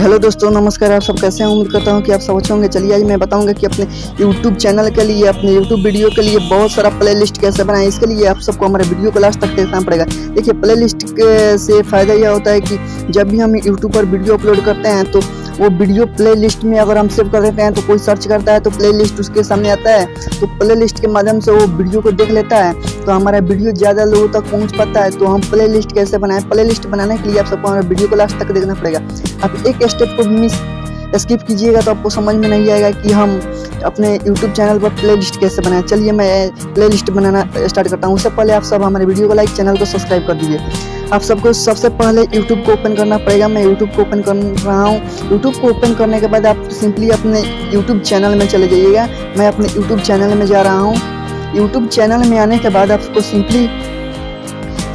Hello दोस्तों, नमस्कार, आप सब कैसे हैं? उम्मीद करता हूँ कि आप सब अच्छे होंगे। चलिए, आज मैं बताऊँगा कि अपने यूट्यूब चैनल के लिए, अपने यूट्यूब वीडियो के लिए बहुत सारा प्लेलिस्ट कैसे बनाएँ, इसके लिए आप सबको हमारे वीडियो को लास्ट तक देखना पड़ेगा। देखिए प्लेलिस्ट से फ़ायदा यह होता है कि जब भी हम यूट्यूब पर वीडियो अपलोड करते हैं तो वो वीडियो प्ले लिस्ट में अगर हम सेव कर देते हैं तो कोई सर्च करता है तो प्ले लिस्ट उसके सामने आता है तो प्ले लिस्ट के माध्यम से वो वीडियो को देख लेता है। तो हमारा वीडियो ज़्यादा लोगों तक पहुँच पाता है तो हम प्ले लिस्ट कैसे बनाएँ? प्ले लिस्ट बनाने के लिए आप सबको हमारे वीडियो को लास्ट तक देखना पड़ेगा। आप एक स्टेप को मिस स्किप कीजिएगा तो आपको समझ में नहीं आएगा कि हम अपने YouTube चैनल पर प्लेलिस्ट कैसे बनाएँ। चलिए मैं प्लेलिस्ट बनाना स्टार्ट करता हूँ। उससे पहले आप सब हमारे वीडियो को लाइक चैनल को सब्सक्राइब कर दीजिए। आप सबको सबसे पहले यूट्यूब को ओपन करना पड़ेगा। मैं यूट्यूब को ओपन कर रहा हूँ। यूट्यूब को ओपन करने के बाद आप सिंपली अपने यूट्यूब चैनल में चले जाइएगा। मैं अपने यूट्यूब चैनल में जा रहा हूँ। यूट्यूब चैनल में आने के बाद आपको सिंपली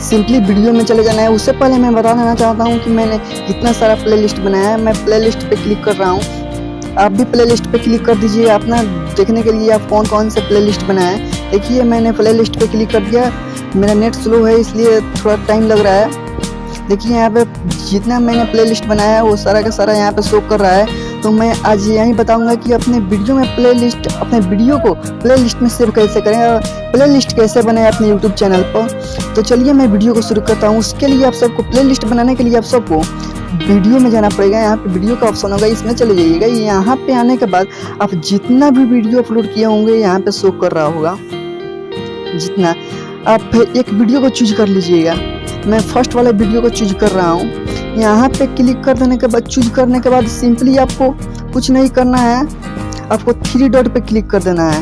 सिंपली वीडियो में चले जाना है। उससे पहले मैं बता देना चाहता हूँ कि मैंने कितना सारा प्लेलिस्ट बनाया है। मैं प्लेलिस्ट पे क्लिक कर रहा हूँ। आप भी प्लेलिस्ट पे क्लिक कर दीजिए। अपना देखने के लिए आप कौन कौन से प्लेलिस्ट बनाए हैं। देखिए, मैंने प्लेलिस्ट पे क्लिक कर दिया। मेरा नेट स्लो है, इसलिए थोड़ा टाइम लग रहा है। देखिए, यहाँ पे जितना मैंने प्लेलिस्ट बनाया है, वो सारा का सारा यहाँ पे शो कर रहा है। तो मैं आज यही बताऊँगा कि अपने वीडियो में प्लेलिस्ट अपने वीडियो को प्लेलिस्ट में सेव कैसे करें और प्लेलिस्ट कैसे बनाए अपने यूट्यूब चैनल पर। तो चलिए मैं वीडियो को शुरू करता हूँ। उसके लिए आप सबको प्ले बनाने के लिए आप सबको वीडियो में जाना पड़ेगा। यहाँ पे वीडियो का ऑप्शन होगा, इसमें चले जाइएगा। यहाँ पे आने के बाद आप जितना भी वीडियो अपलोड किए होंगे, यहाँ पे शो कर रहा होगा। जितना। आप एक वीडियो को चूज़ कर लीजिएगा। मैं फ़र्स्ट वाले वीडियो को चूज़ कर रहा हूँ। यहाँ पे क्लिक कर देने के बाद चूज़ करने के बाद सिंपली आपको कुछ नहीं करना है। आपको थ्री डॉट पे क्लिक कर देना है।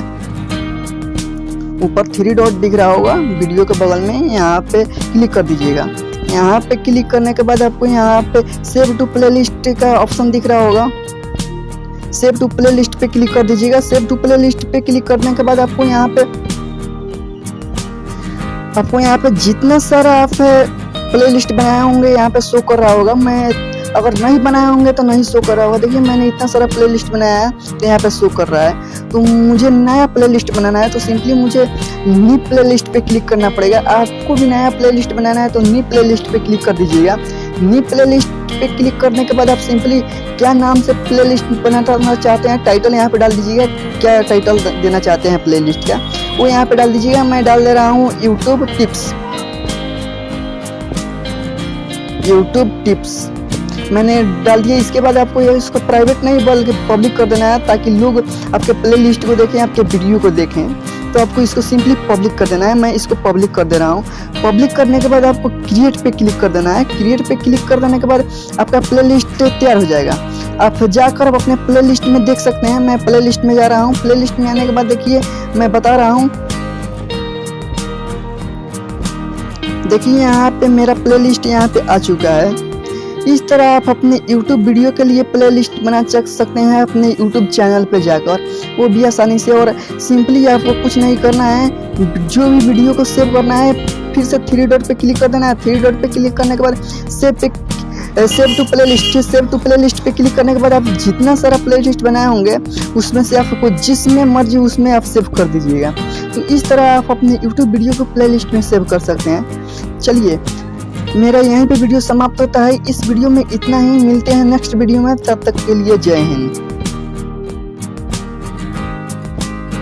ऊपर थ्री डॉट दिख रहा होगा वीडियो के बगल में यहाँ पे क्लिक कर दीजिएगा। यहाँ पे क्लिक करने के बाद आपको यहाँ पे सेव टू प्लेलिस्ट का ऑप्शन दिख रहा होगा। सेव टू प्लेलिस्ट पे क्लिक कर दीजिएगा। सेव टू प्लेलिस्ट पे क्लिक करने के बाद आपको यहाँ पे, आपको यहाँ पे जितना सारा आप प्ले लिस्ट बनाए होंगे, यहाँ पे शो कर रहा होगा। मैं अगर नहीं बनाए होंगे तो नहीं शो कर रहा होगा। देखिए, मैंने इतना सारा प्ले लिस्ट बनाया है तो यहाँ पे शो कर रहा है। तो मुझे नया प्ले लिस्ट बनाना है तो सिंपली मुझे नी प्ले लिस्ट पे क्लिक करना पड़ेगा। आपको भी नया प्ले लिस्ट बनाना है तो नी प्ले लिस्ट पे क्लिक कर दीजिएगा। नी प्ले लिस्ट पे क्लिक करने के बाद आप सिंपली क्या नाम से प्ले लिस्ट बनाना चाहते हैं टाइटल यहाँ पे डाल दीजिएगा। क्या टाइटल देना चाहते हैं प्ले लिस्ट का, वो यहाँ पे डाल दीजिएगा। मैं डाल दे रहा हूँ यूट्यूब टिप्स यूट्यूब टिप्स मैंने डाल दिया, इसके बाद आपको ये इसको प्राइवेट नहीं, बल्कि पब्लिक कर देना है, ताकि लोग आपके प्ले लिस्ट को देखें, आपके वीडियो को देखें। तो आपको इसको सिंपली पब्लिक कर देना है, मैं इसको पब्लिक कर दे रहा हूँ। पब्लिक करने के बाद आपको क्रिएट पे क्लिक कर देना है। क्रिएट पे क्लिक कर देने के बाद आपका प्ले लिस्ट तैयार हो जाएगा। आप जाकर आप अपने प्ले लिस्ट में देख सकते हैं, मैं प्ले लिस्ट में जा रहा हूँ। प्ले लिस्ट में आने के बाद देखिए, मैं बता रहा हूँ देखिए, यहाँ पे मेरा प्ले लिस्ट यहाँ पे आ चुका है। इस तरह आप अपने YouTube वीडियो के लिए प्लेलिस्ट बना चक सकते हैं अपने YouTube चैनल पर जाकर। वो भी आसानी से और सिंपली आपको कुछ नहीं करना है। जो भी वीडियो को सेव करना है, फिर से थ्री डॉट पे क्लिक कर देना है। थ्री डॉट पे क्लिक करने के बाद सेव पे save to playlist save to playlist पे क्लिक करने के बाद आप जितना सारा प्ले लिस्ट बनाए होंगे, उसमें से आपको जिसमें मर्ज़ी उसमें आप सेव कर दीजिएगा। तो इस तरह आप अपने यूट्यूब वीडियो को प्ले लिस्ट में सेव कर सकते हैं। चलिए, मेरा यहीं पे वीडियो समाप्त होता है। इस वीडियो में इतना ही। मिलते हैं नेक्स्ट वीडियो में। तब तक के लिए जय हिंद।